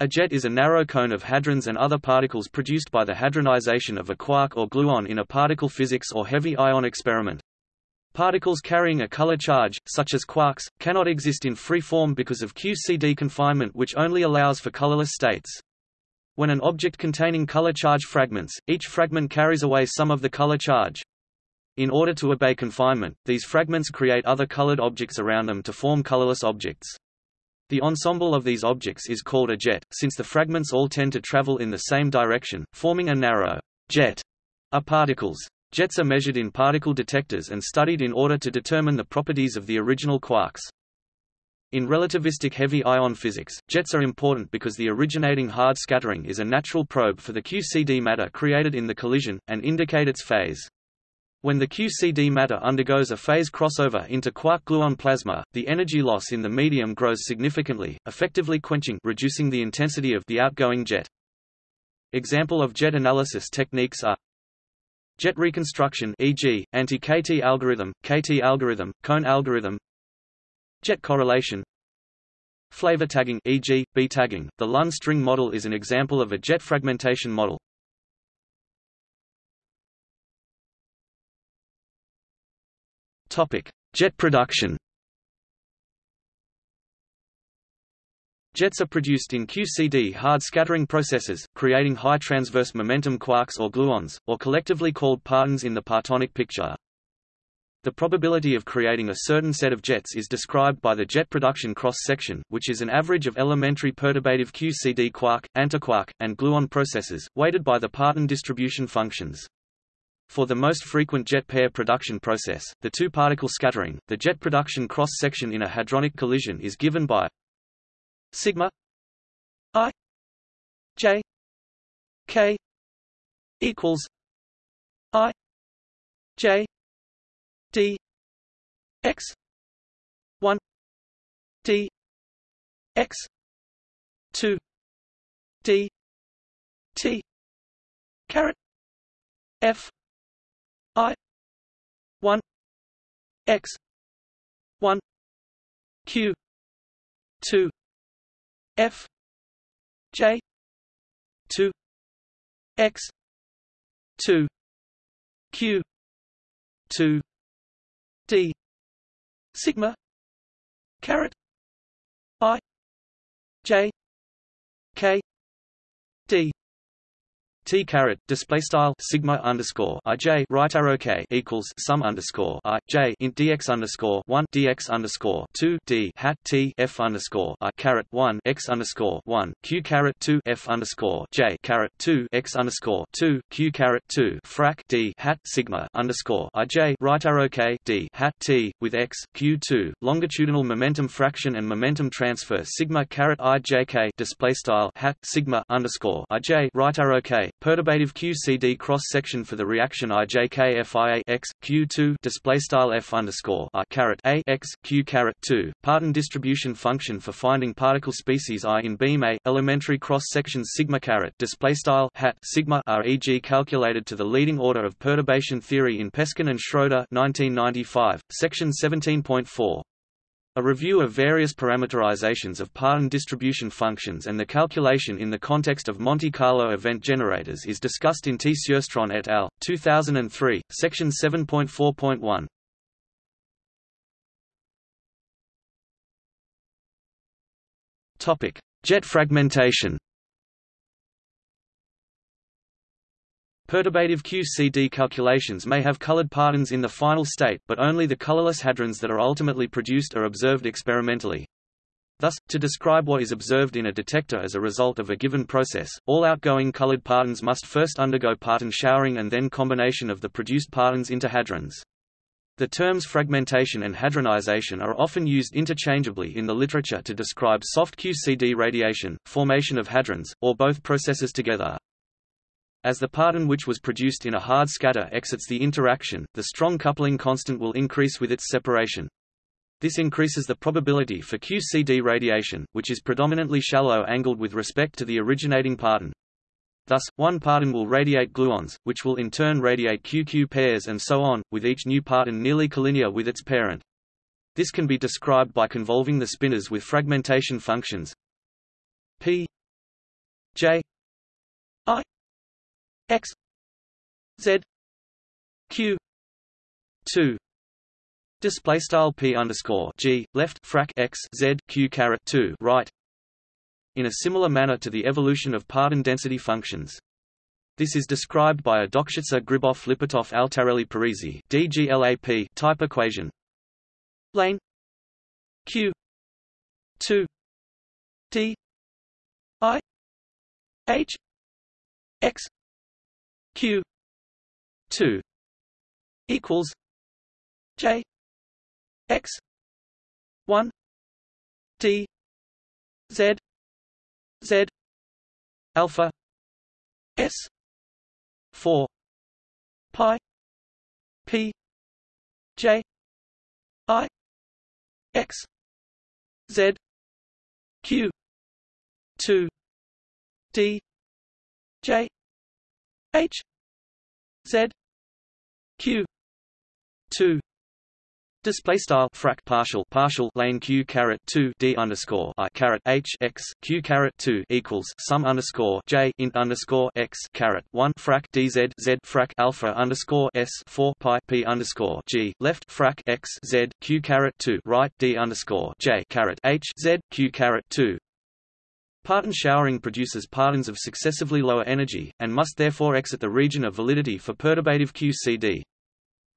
A jet is a narrow cone of hadrons and other particles produced by the hadronization of a quark or gluon in a particle physics or heavy ion experiment. Particles carrying a color charge, such as quarks, cannot exist in free form because of QCD confinement which only allows for colorless states. When an object containing color charge fragments, each fragment carries away some of the color charge. In order to obey confinement, these fragments create other colored objects around them to form colorless objects. The ensemble of these objects is called a jet, since the fragments all tend to travel in the same direction, forming a narrow jet of particles. Jets are measured in particle detectors and studied in order to determine the properties of the original quarks. In relativistic heavy ion physics, jets are important because the originating hard scattering is a natural probe for the QCD matter created in the collision, and indicate its phase. When the QCD matter undergoes a phase crossover into quark-gluon plasma, the energy loss in the medium grows significantly, effectively quenching reducing the intensity of the outgoing jet. Example of jet analysis techniques are jet reconstruction e.g., anti-KT algorithm, KT algorithm, cone algorithm jet correlation flavor tagging e.g., B tagging. The Lund string model is an example of a jet fragmentation model. Topic: Jet production. Jets are produced in QCD hard scattering processes, creating high transverse momentum quarks or gluons, or collectively called partons in the partonic picture. The probability of creating a certain set of jets is described by the jet production cross-section, which is an average of elementary perturbative QCD quark, antiquark, and gluon processes, weighted by the parton distribution functions. For the most frequent jet pair production process, the two-particle scattering, the jet production cross-section in a hadronic collision is given by sigma i j k equals i j d x 1 d x 2 d t caret f I one X one Q two F J two X two Q two D sigma caret I J K D T caret display style sigma underscore i j right arrow k equals sum underscore i j int dx underscore one dx underscore two d hat t f underscore i caret one x underscore one q caret two f underscore j caret two x underscore two q caret two frac d hat sigma underscore i j right arrow k d hat t with x q two longitudinal momentum fraction and momentum transfer sigma caret i j k display style hat sigma underscore i j right arrow k Perturbative QCD cross section for the reaction IJKFIA x Q2 display style F underscore I caret A x Q caret 2 Parton distribution function for finding particle species I in beam A elementary cross section sigma caret display style hat sigma REG calculated to the leading order of perturbation theory in Peskin and Schroeder 1995 section 17.4 a review of various parameterizations of parton distribution functions and the calculation in the context of Monte Carlo event generators is discussed in T. Sjöstrand et al., 2003, section 7.4.1. Topic: Jet fragmentation. Perturbative QCD calculations may have colored partons in the final state but only the colorless hadrons that are ultimately produced are observed experimentally. Thus, to describe what is observed in a detector as a result of a given process, all outgoing colored partons must first undergo parton showering and then combination of the produced partons into hadrons. The terms fragmentation and hadronization are often used interchangeably in the literature to describe soft QCD radiation, formation of hadrons, or both processes together. As the parton which was produced in a hard scatter exits the interaction, the strong coupling constant will increase with its separation. This increases the probability for QCD radiation, which is predominantly shallow angled with respect to the originating parton. Thus, one parton will radiate gluons, which will in turn radiate QQ pairs and so on, with each new parton nearly collinear with its parent. This can be described by convolving the spinors with fragmentation functions p J I X Z Q two display style p underscore g left frac x z q caret 2 right in a similar manner to the evolution of Parton density functions. This is described by a Dokshitzer-Gribov-Lipatov-Altarelli-Parisi (DGLAP) type equation. Lane q 2 d i h x q 2 equals j x 1 d z z alpha s 4 pi p j i x z q 2 d j h z q 2 Display style frac partial partial lane q caret two d underscore i caret h x q caret two equals sum underscore j int underscore x caret one frac dz z frac alpha underscore s four pi p underscore g left frac x z q caret two right d underscore j caret h z q caret two. Parton showering produces partons of successively lower energy, and must therefore exit the region of validity for perturbative QCD.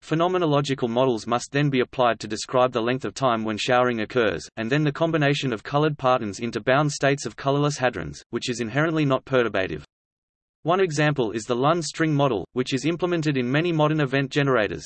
Phenomenological models must then be applied to describe the length of time when showering occurs, and then the combination of colored partons into bound states of colorless hadrons, which is inherently not perturbative. One example is the Lund string model, which is implemented in many modern event generators.